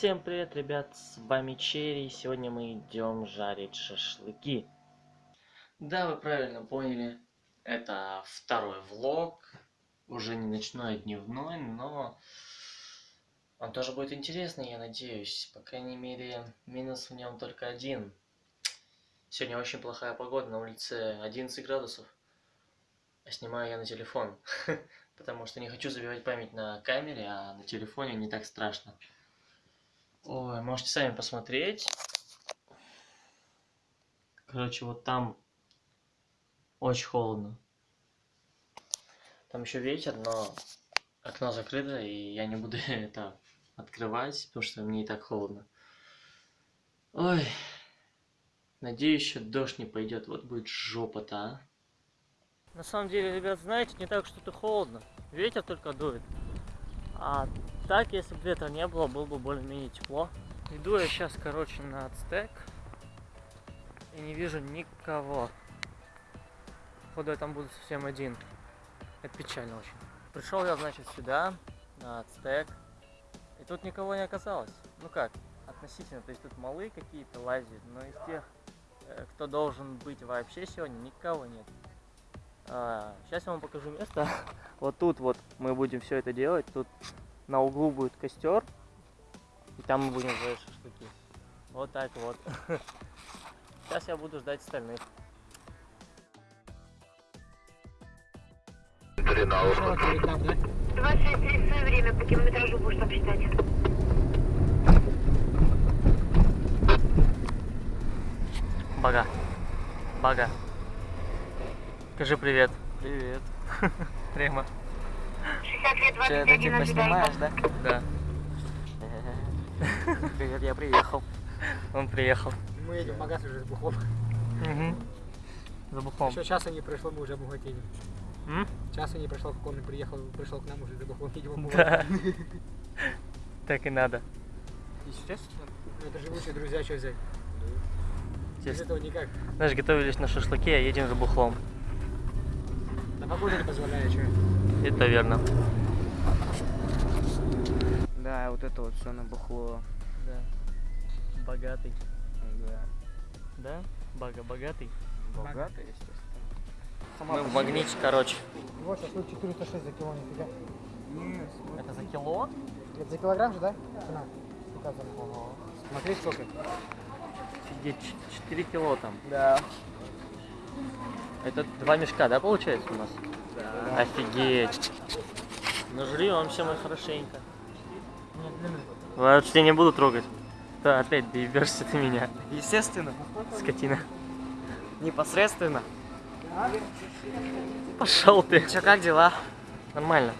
Всем привет, ребят, с вами Черри, сегодня мы идем жарить шашлыки. Да, вы правильно поняли, это второй влог, уже не ночной, а дневной, но он тоже будет интересный, я надеюсь. По крайней мере, минус в нем только один. Сегодня очень плохая погода, на улице 11 градусов, а снимаю я на телефон, потому что не хочу забивать память на камере, а на телефоне не так страшно. Можете сами посмотреть. Короче, вот там очень холодно. Там еще ветер, но окно закрыто, и я не буду это открывать, потому что мне и так холодно. Ой, надеюсь, еще дождь не пойдет. Вот будет жопа-то, а. На самом деле, ребят, знаете, не так что-то холодно. Ветер только дует. А так, если бы ветра не было, было бы более-менее тепло. Иду я сейчас, короче, на ацтек. И не вижу никого. Походу, я там буду совсем один. Это печально очень. Пришел я, значит, сюда, на ацтек. И тут никого не оказалось. Ну как, относительно. То есть тут малы какие-то лазят, но из тех, э, кто должен быть вообще сегодня, никого нет. А, сейчас я вам покажу место. вот тут вот мы будем все это делать. Тут на углу будет костер. И там мы будем жарить шашлыки. Вот так вот. Сейчас я буду ждать остальных. 26.30 время по километражу будешь там считать. Бага. Бага. Скажи привет. Привет. Прямо. 60 лет, Ты это 21 типа ожидает. снимаешь, да? Да. Привет, я приехал. Он приехал. Мы едем в магаз уже с бухлом. Угу. За бухом. Еще часа не прошло, мы уже обогатели. М? Часа не прошло, как он приехал, пришел к нам уже за бухлом, едем обувать. Да. Так и надо. Естественно. Ну, это живучие друзья, что взять? Без этого никак. Знаешь, готовились на шашлыке, а едем за бухлом. На погода не позволяет, что? Это верно. Да, вот это вот все набухло. Да. Богатый. Да. Да? Бага богатый. Богато, естественно. Мы в магните, короче. Вот, шашлык 406 за кило, нифига. Нет, Это за кило? Это за килограмм же, да? Цена. Смотри, сколько. Офигеть, 4 кило там. Да. Это два мешка, да, получается у нас? Да. Офигеть. Ну жри вам все мы хорошенько. Вообще не буду трогать. Да, опять доебешься ты меня, Естественно. скотина. Непосредственно. Пошел ты. Че, как дела? Нормально.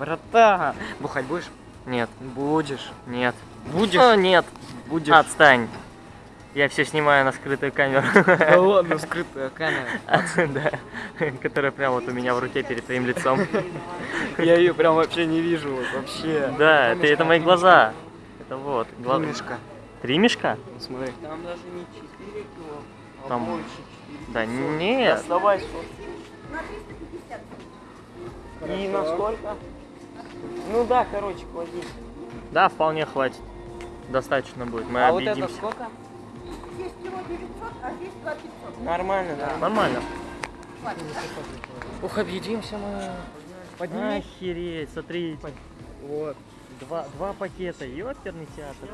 Братан. Бухать будешь? Нет. Будешь. Нет. Будешь? А, нет. Будешь. Отстань. Я все снимаю на скрытую камеру. Да ладно, скрытая камера. Да. Которая прямо вот у меня в руке перед твоим лицом. Я ее прям вообще не вижу, вообще. Да, это мои глаза. Это вот. гла- Мишка. Три мешка? Смотри. Там даже не 4 кило, а Там- больше 4 Да нет. Доставай И на сколько? Ну да, короче, клади. Да, вполне хватит. Достаточно будет. Мы а вот это объедимся. сколько? Здесь кило 900, а здесь 2 500. Нормально, да. Нормально. Ух, объедимся мы. Подними. Охереть, смотри. Вот. Два, два пакета. Ёперный театр.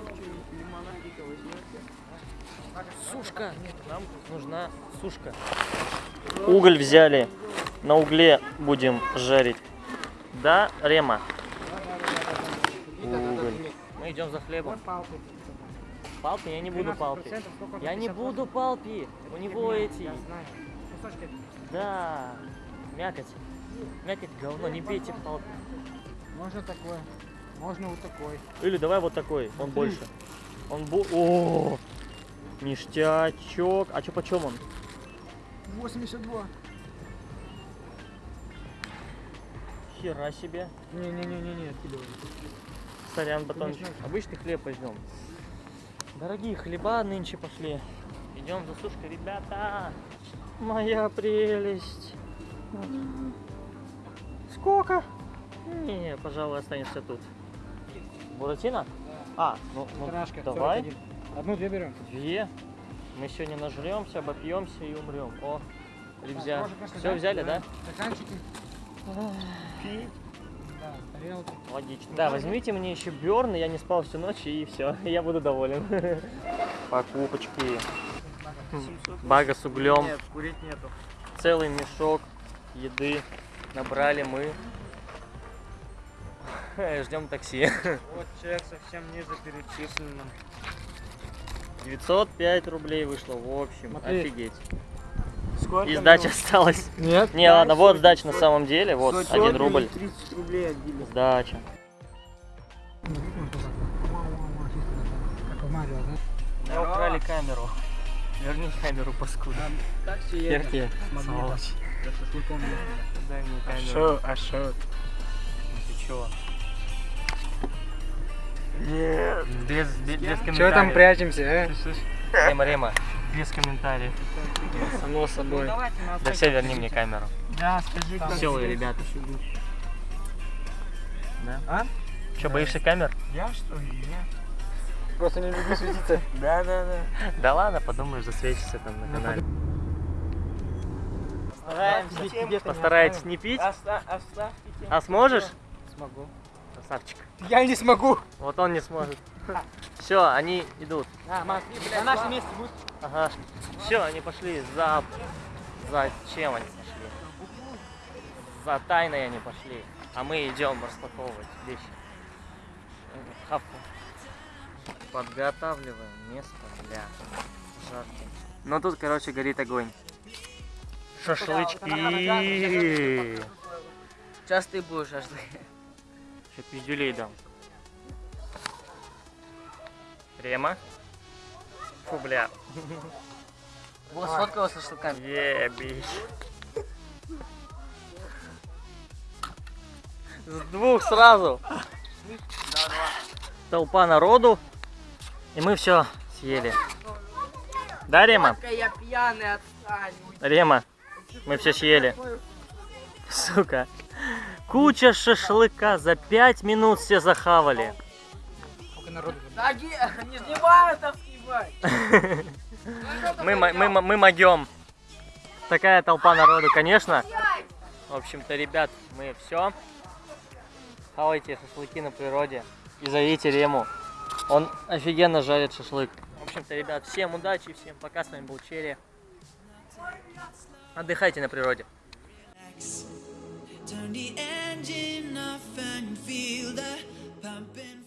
Сушка. Нам нужна сушка. Уголь взяли. На угле будем жарить. Да, Рема? Уголь. Мы идем за хлебом. Палпи? Я не буду палпи. 13%, сколько? Я не 58. буду палпи. У него эти. Да. Мякоть. Мякоть говно. Не бейте палпи. Можно такое. Можно вот такой. Или давай вот такой, он больше. Он бу... О, ништячок. А чё почем он? 82. Хера себе. Не-не-не-не, откидывай. Сорян, батон. Конечно. Обычный хлеб возьмем. Дорогие хлеба нынче пошли. Идем за сушкой, ребята. Моя прелесть. Сколько? Не, пожалуй, останешься тут. Буратино? А, ну, ну Трашка, давай. 41. Одну-две берем. Две. Мы сегодня нажремся, обопьемся и умрем. О, конечно, Все взяли, да? Стаканчики. Да, тарелки. Логично. Да, возьмите мне еще Бёрн, я не спал всю ночь и все, я буду доволен. Покупочки. Бага с углем. Нет, курить нету. Целый мешок еды набрали мы. Ждем такси. Вот человек совсем ниже перечислен. 905 рублей вышло в общем. Смотри. Офигеть. Сколько? И сдача осталась. Нет. Не, ладно, вот сдача на самом деле. Вот, Сотен один или рубль. 30 рублей отбили. Сдача. Да? Мы украли камеру. Верни камеру, паскуда. Едет? Магнитом. Сволочь. За шашлыком ездили. Дай мне А камеру. шо, а шо? Ну Ты чё? Нет. Без, без, без комментариев. Чего там прячемся, а? Рема, Рема, без комментариев. Само собой. Да все, верни мне камеру. Да, скажи, как Веселые ребята. Да? А? Че, боишься камер? Я что ли? Я? Просто не люблю светиться. Да, да, да. Да ладно, подумаешь, засветишься там на канале. Стараемся. Постарайтесь не пить. А сможешь? Смогу. Красавчик. Я не смогу. Вот он не сможет. Все, они идут. А, блядь. На нашем месте будет. Ага. Все, они пошли за... Зачем они пошли? За тайной они пошли. А мы идем распаковывать вещи. Хавку. Подготавливаем место для жарки. Ну тут, короче, горит огонь. Шашлычки. Сейчас ты будешь шашлык. Сейчас пиздюлей дам. Рема. Фу, бля. Вот сфоткала со шашлыками. Ебись. С двух сразу. Толпа народу. И мы все съели. Да, Рема? я пьяный, отстань. Рема, мы все съели. Сука. Куча шашлыка. За пять минут все захавали. Сколько народу тут? Да, не снимаю там снимай. Мы, мы, мо- мы могем. Такая толпа народу, конечно. В общем-то, ребят, мы все. Хавайте шашлыки на природе. И зовите Рему. Он офигенно жарит шашлык. В общем-то, ребят, всем удачи, всем пока. С вами был Черри. Отдыхайте на природе. Turn the engine off and feel the pumping